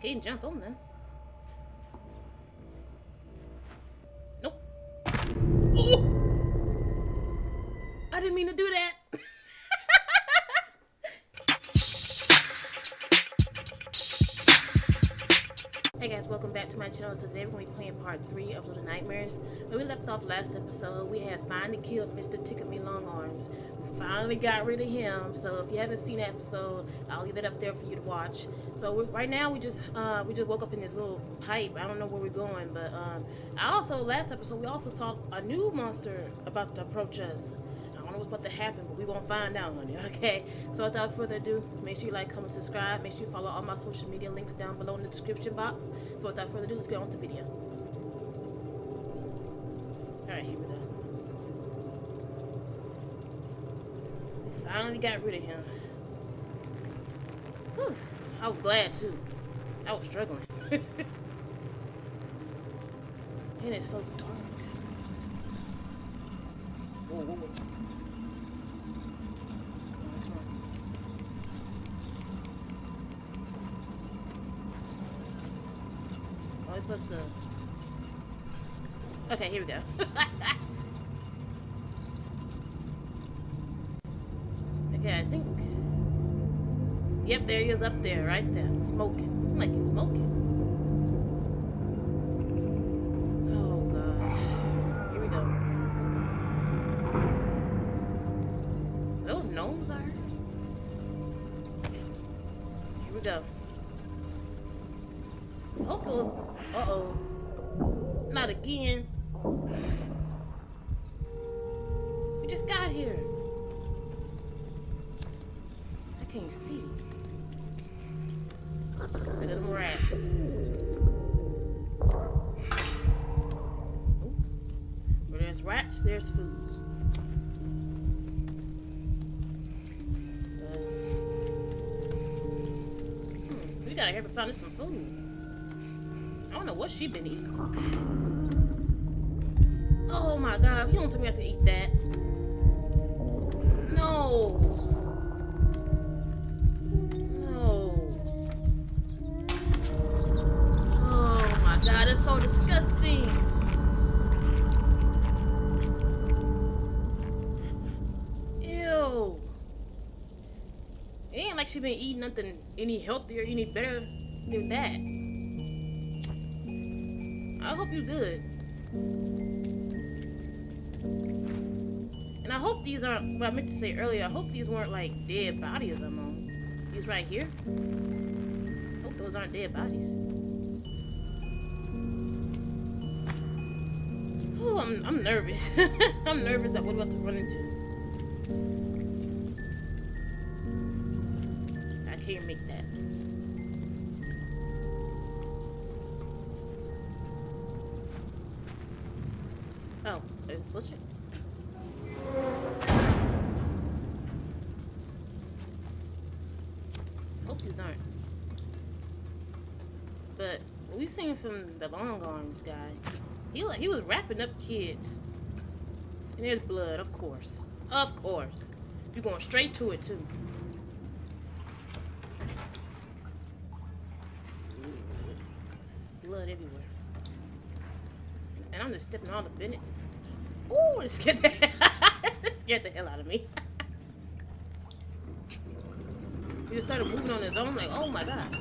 You can't jump on them. Nope. Oh! I didn't mean to do that. Hey guys, welcome back to my channel. Today we're going to be playing part 3 of Little Nightmares. When we left off last episode, we had finally killed Mr. Tickle Me Long Arms. Finally got rid of him. So if you haven't seen that episode, I'll leave it up there for you to watch. So right now we just uh, we just woke up in this little pipe. I don't know where we're going, but um, I also last episode we also saw a new monster about to approach us. I don't know what's about to happen, but we won't find out, honey. Okay. So without further ado, make sure you like, comment, subscribe. Make sure you follow all my social media links down below in the description box. So without further ado, let's get on with the video. All right, here we go. We finally got rid of him. Whew. I was glad too. I was struggling. and it's so dark. Whoa, whoa, whoa. To. Okay, here we go. is up there, right there, smoking. I'm like he's smoking. Oh god. Here we go. Those gnomes are. Here we go. Oh. Uh oh. Not again. We just got here. I can't see. Them rats. Where there's rats, there's food. Hmm, we gotta help her find some food. I don't know what she been eating. Oh my god, you don't tell me I have to eat that. No. Nothing any healthier, any better than that. I hope you're good. And I hope these aren't what I meant to say earlier. I hope these weren't like dead bodies I'm on. These right here. I hope those aren't dead bodies. Oh, I'm, I'm nervous. I'm nervous that what about to run into. Can't make that. Oh, uh, let's check. Hope these aren't. But we seen from the long arms guy, he he was wrapping up kids. And there's blood, of course, of course. You're going straight to it too. There's blood everywhere. Just stepping all up in it. Ooh, it scared the, it scared the hell out of me. he just started moving on his own, like, oh my god.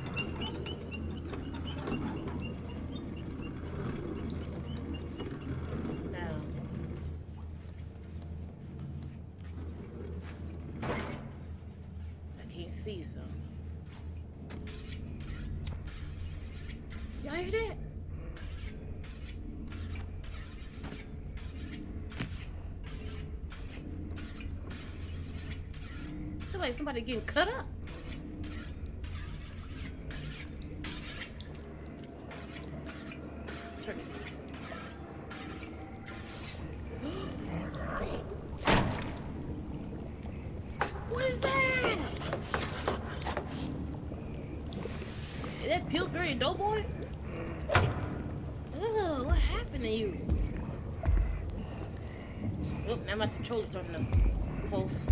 Now. I can't see, so. Y'all hear that? Sound like somebody getting cut up. Turn this off. what is that? Is that Pillsbury Doughboy? Ugh, what happened to you? Oh, now my controller's starting to pulse.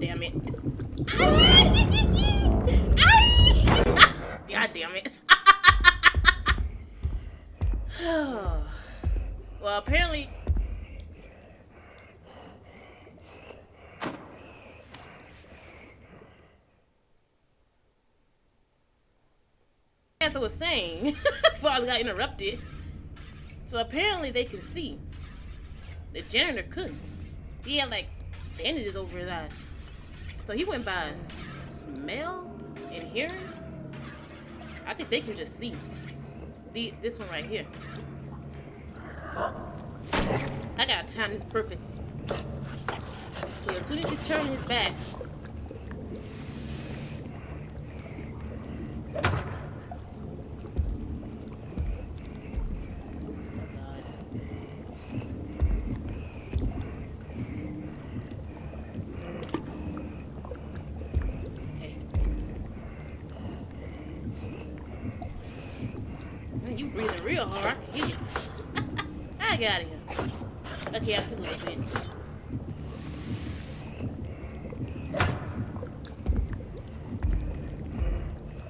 damn it. Ah! God damn it. well, apparently. As I was saying, before I got interrupted. So apparently they can see. The janitor couldn't. He had like bandages over his eyes. So he went by smell and hearing. I think they can just see. The this one right here. I gotta time this perfect. So as soon as he turn his back, you real hard. I you. Got here. Okay, I see little bit.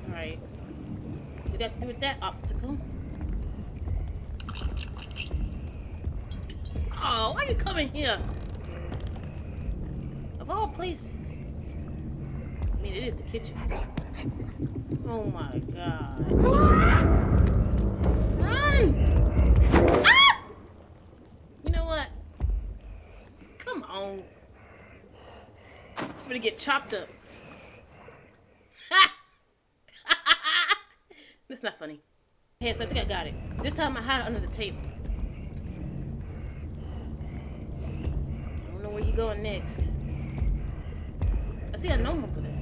Alright. So you got through that obstacle. Oh, why you coming here? Of all places. I mean, it is the kitchen. Oh my god. Run! Ah! You know what? Come on. I'm gonna get chopped up. That's not funny. So I think I got it. This time I hide under the table. I don't know where you going next. I see a gnome over there.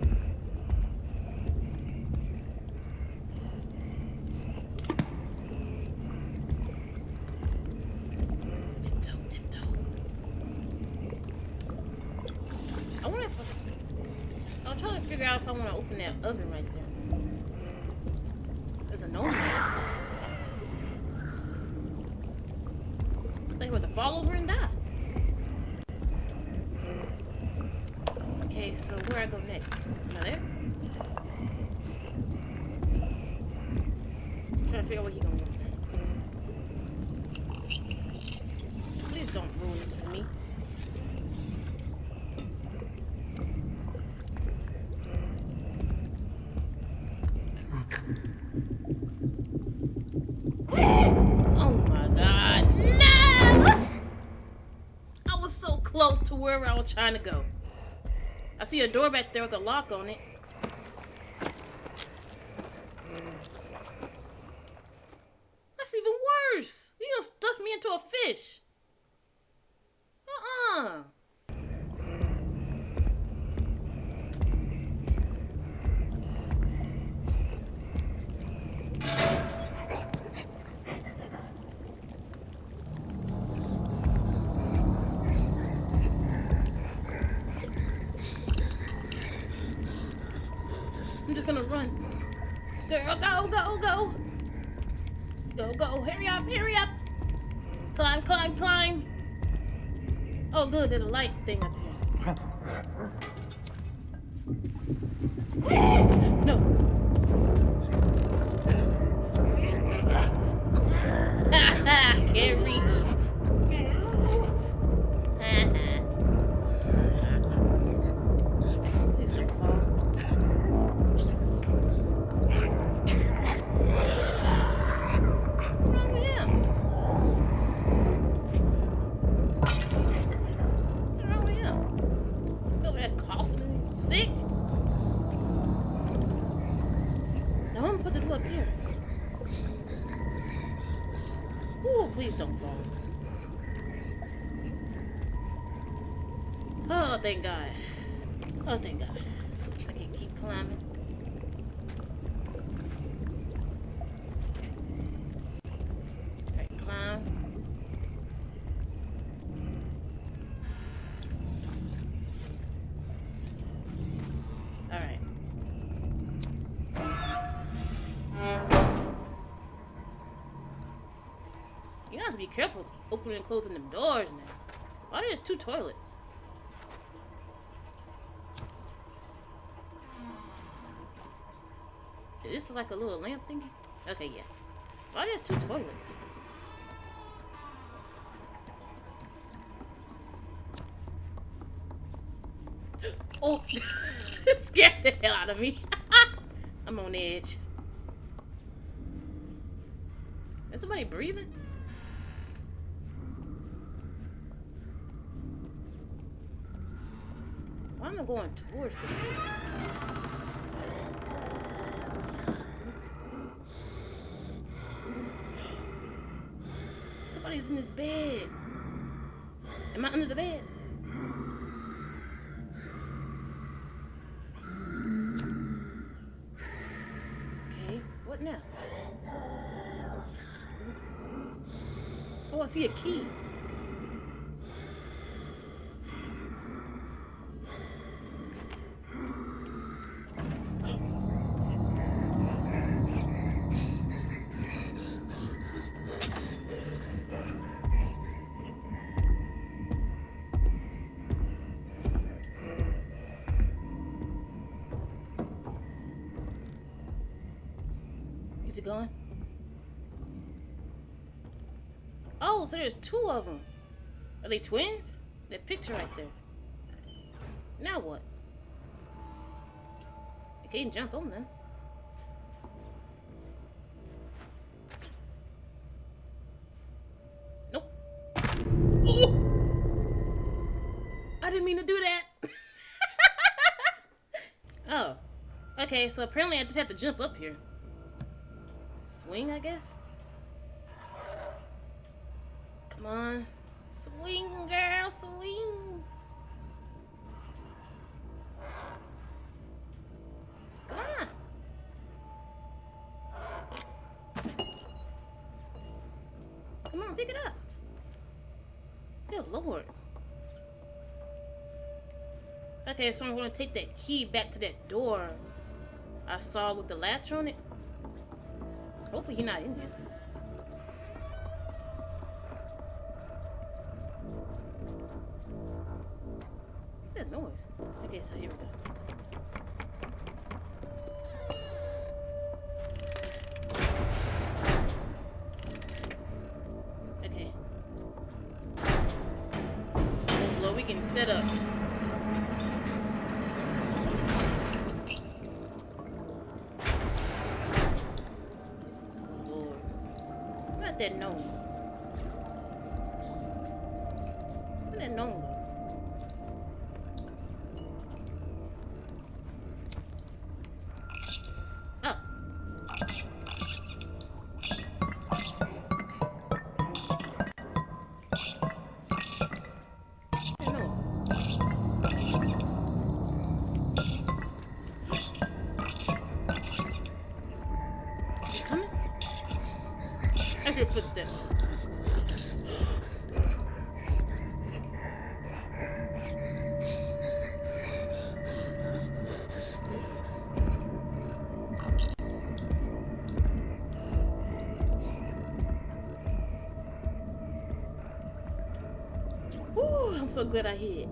I want to. I'm trying to figure out if I want to open that oven right there. There's a gnome there. They about to fall over and die. Okay, so where I go next? I'm trying to figure out he gonna go next. Please don't ruin this for me. Wherever I was trying to go. I see a door back there with a lock on it. That's even worse. You gonna stuff me into a fish. Uh-uh. gonna run. Girl, go, go, go. Go, go. Hurry up, hurry up. Climb, climb, climb. Oh, good. There's a light thing up here. no. Can't reach. be careful opening and closing them doors now. Why there's two toilets? Is this like a little lamp thingy? Okay, yeah. Why there's two toilets? oh! it scared the hell out of me. I'm on edge. Is somebody breathing? Going towards the bed Somebody's in this bed. Am I under the bed? Okay, what now? Oh, I see a key. They twins? That picture right there. Now what? I can't jump on them. Nope. Oh! I didn't mean to do that. oh. Okay, so apparently I just have to jump up here. Swing, I guess? Come on. Swing, girl, swing. Come on. Come on, pick it up. Good lord. Okay, so I'm gonna take that key back to that door I saw with the latch on it. Hopefully he's not in here. Lord, we can set up. About that gnome? I'm so glad I hid.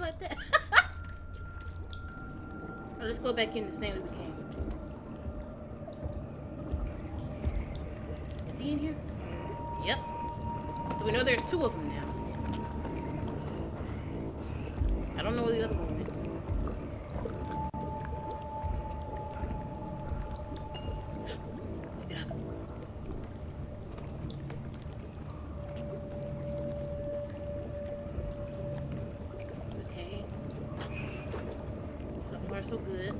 Like that. Alright, let's go back in the same way we came. Is he in here? Yep. So we know there's two of them now. I don't know where the other one went. Pick it up. Okay. So far, so good.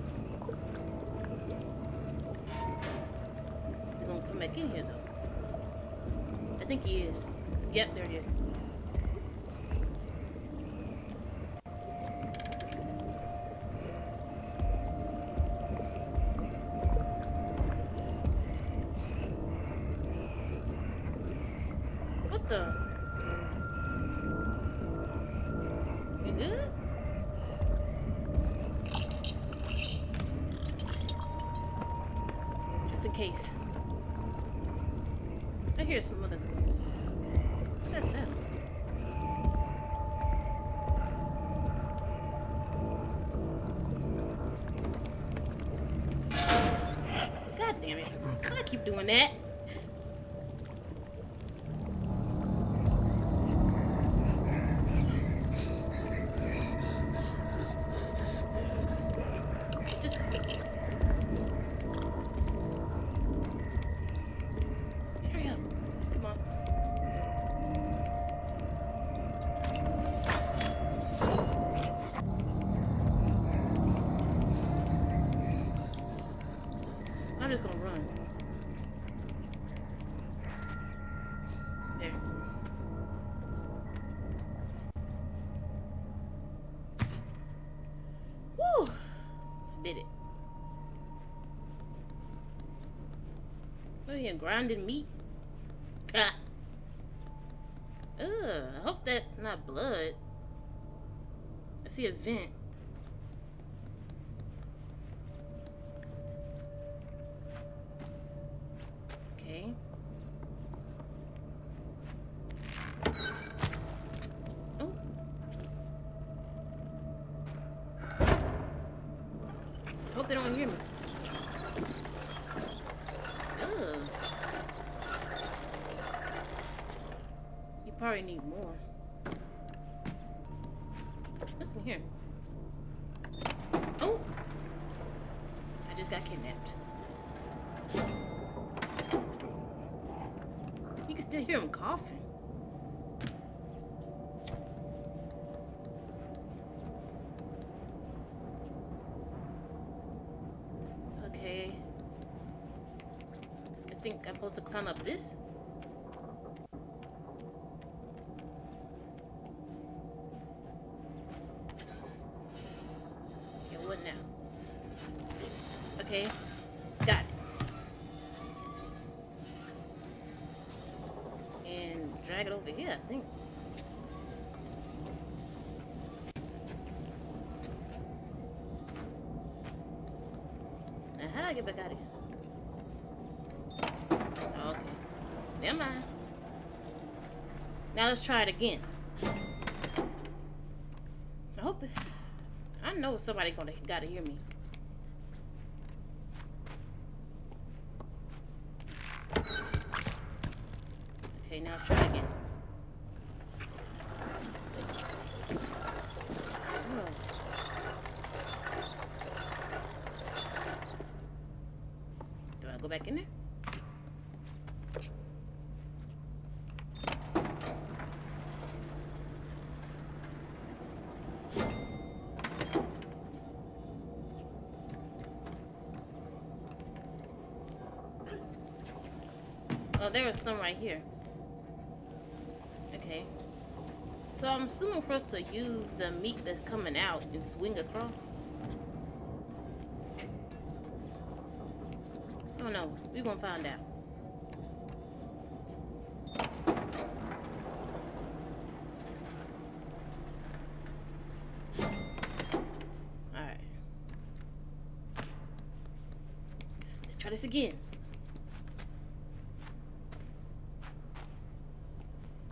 come back in here though. I think he is. Yep, there it is. What the? You good? Just in case. I hear some other things. What's that sound? God damn it. I keep doing that. Just hurry up. Come on. I'm just gonna run. There. Woo! Did it. Look here, grinding meat. Ah. Ugh, I hope that's not blood. I see a vent. Okay. Oh. Hope they don't hear me. Ugh. You probably need more. What's in here? Oh! I just got kidnapped. You can still hear him coughing. Okay. I think I'm supposed to climb up this. Okay, what now? Okay, got it. And drag it over here, I think. Now how do I get back out of here? Oh, okay. Never mind. Now try it again. I hope I know somebody gonna gotta hear me. Okay, now let's try again. Do I go back in there? There was some right here. Okay. So I'm assuming for us to use the meat that's coming out and swing across. Oh no, we're gonna find out. Alright. Let's try this again.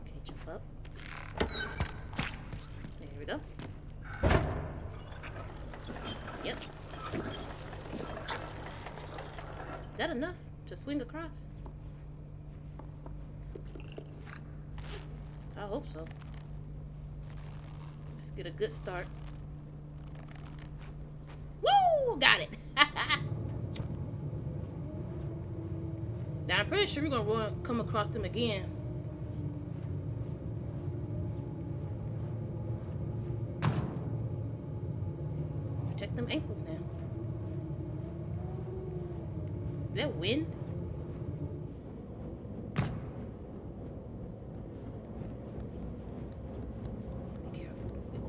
Okay, jump up. There we go. Yep. Is that enough to swing across? I hope so. Let's get a good start. Woo! Got it! now I'm pretty sure we're gonna run, come across them again. Protect them ankles now. Is that wind?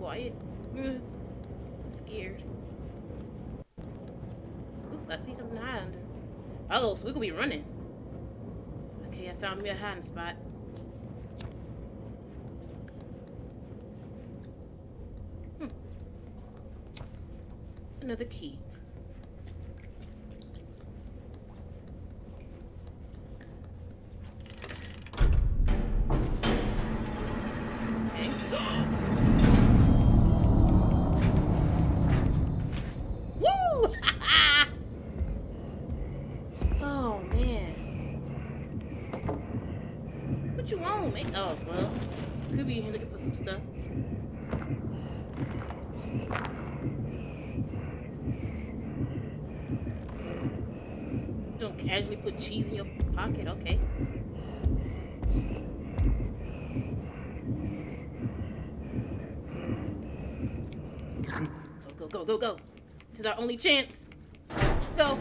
quiet. I'm scared. Oop, I see something high under. Oh, so we could be running. Okay, I found me a hiding spot. Hmm. Another key. Casually put cheese in your pocket. Okay. Go, go, go, go, go. This is our only chance. Go.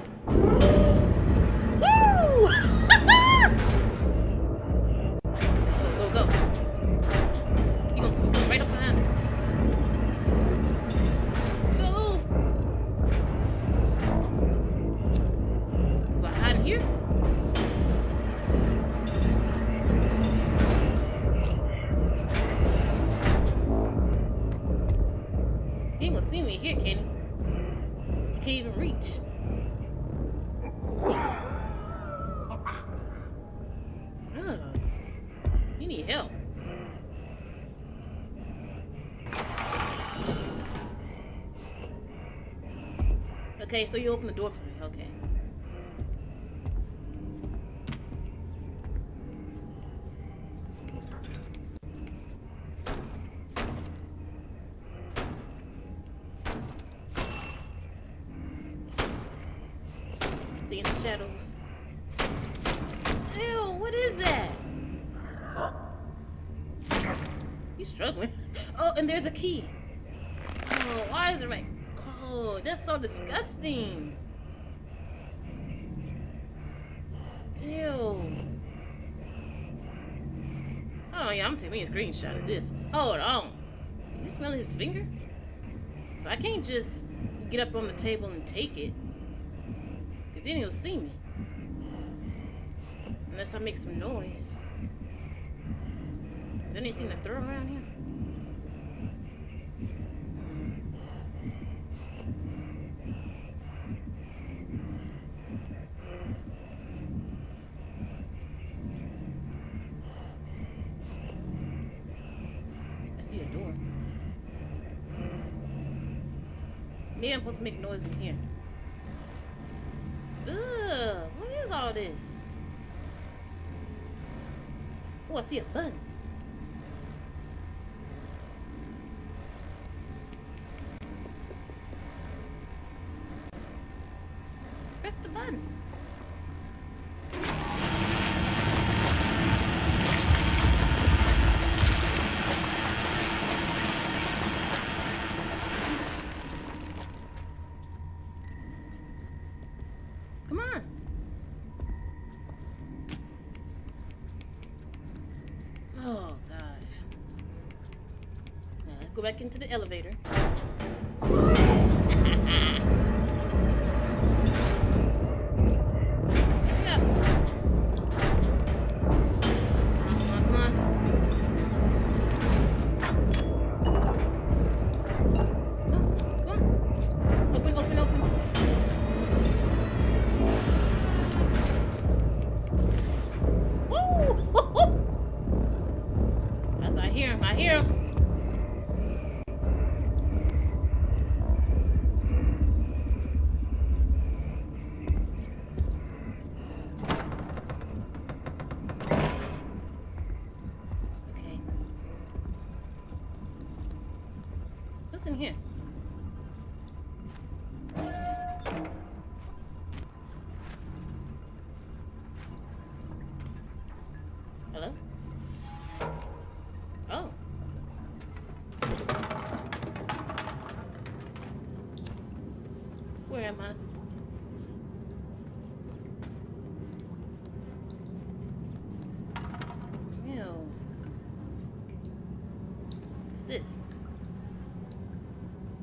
Okay, so you open the door for me. Okay. Stay in the shadows. Ew, what is that? He's struggling. Oh, and there's a key. Oh, why is it right? That's so disgusting. Ew. Oh yeah, I'm taking a screenshot of this. Hold on. You smell his finger? So I can't just get up on the table and take it. Cause then he'll see me. Unless I make some noise. Is there anything to throw around here? Maybe I'm supposed to make noise in here. Ugh, what is all this? Oh, I see a button. Press the button. Go back into the elevator.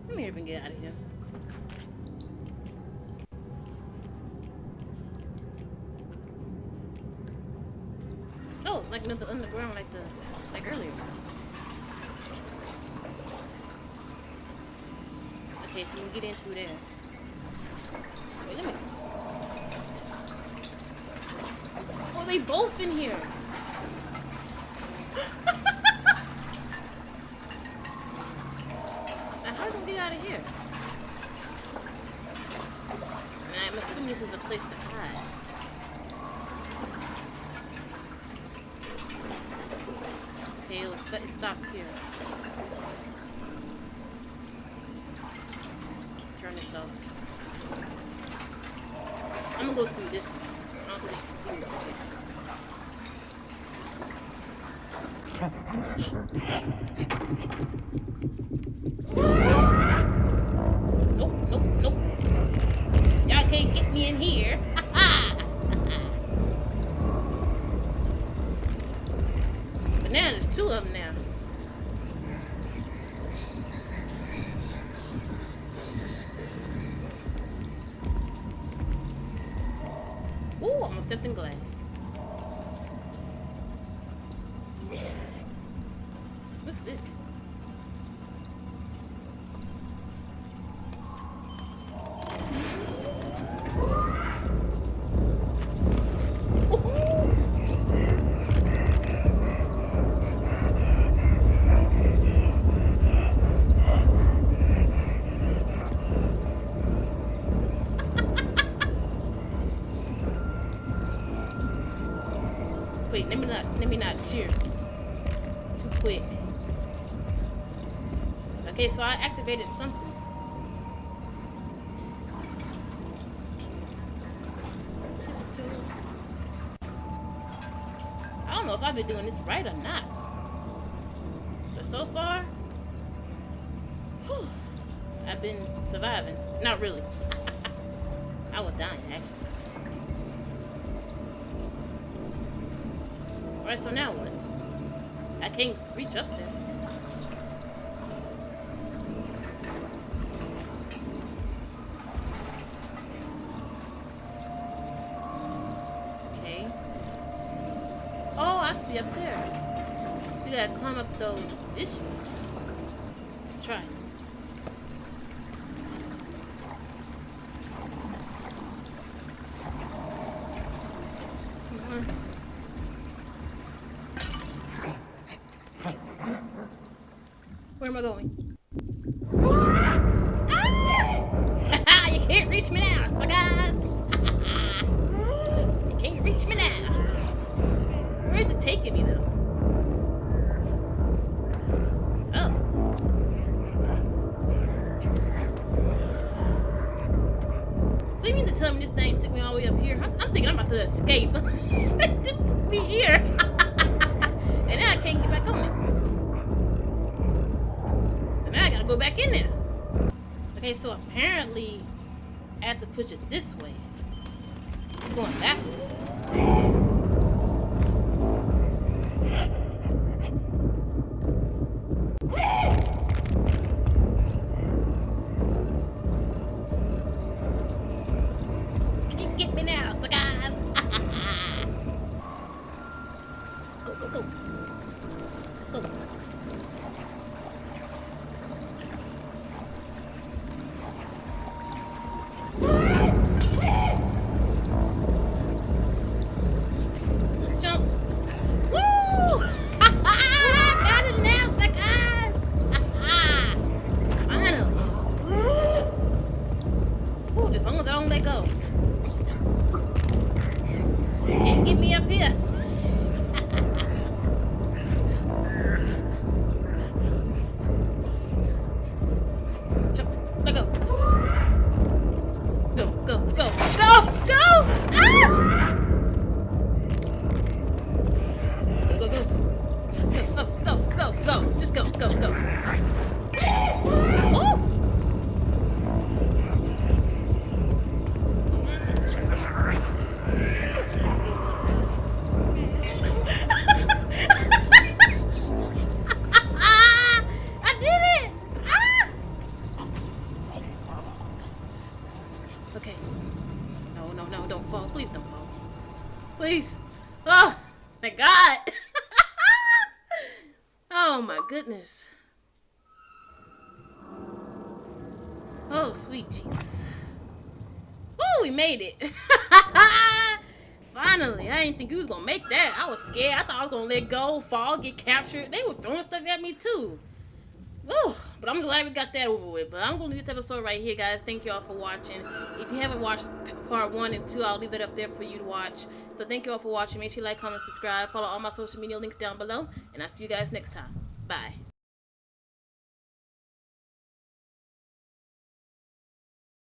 Let me even get out of here. Oh, like another underground, like the like earlier. Okay, so you can get in through there. Wait, let me see. Oh, they both in here. now, how are we gonna get out of here? And I'm assuming this is a place to hide. Okay, it, st it stops here. Turn this off. I'm gonna go through this one. I don't think you can see me. Nope, nope, nope. Y'all can't get me in here. but now there's two of them now. Ooh, I'm stepped in glass. What's this? Ooh. Wait, let me not let me not cheer. Too quick. Okay, so I activated something. I don't know if I've been doing this right or not. But so far, whew, I've been surviving. Not really. I was dying actually. Alright, so now what? I can't reach up there. Okay. Oh, I see up there. You gotta climb up those dishes. Let's try. Come on. Where am I going? Made it. Finally, I didn't think you was gonna make that. I was scared. I thought I was gonna let go, fall, get captured. They were throwing stuff at me too. Woo! But I'm glad we got that over with. But I'm gonna leave this episode right here, guys. Thank you all for watching. If you haven't watched part one and two, I'll leave it up there for you to watch. So thank you all for watching. Make sure you like, comment, subscribe, follow all my social media links down below, and I'll see you guys next time. Bye.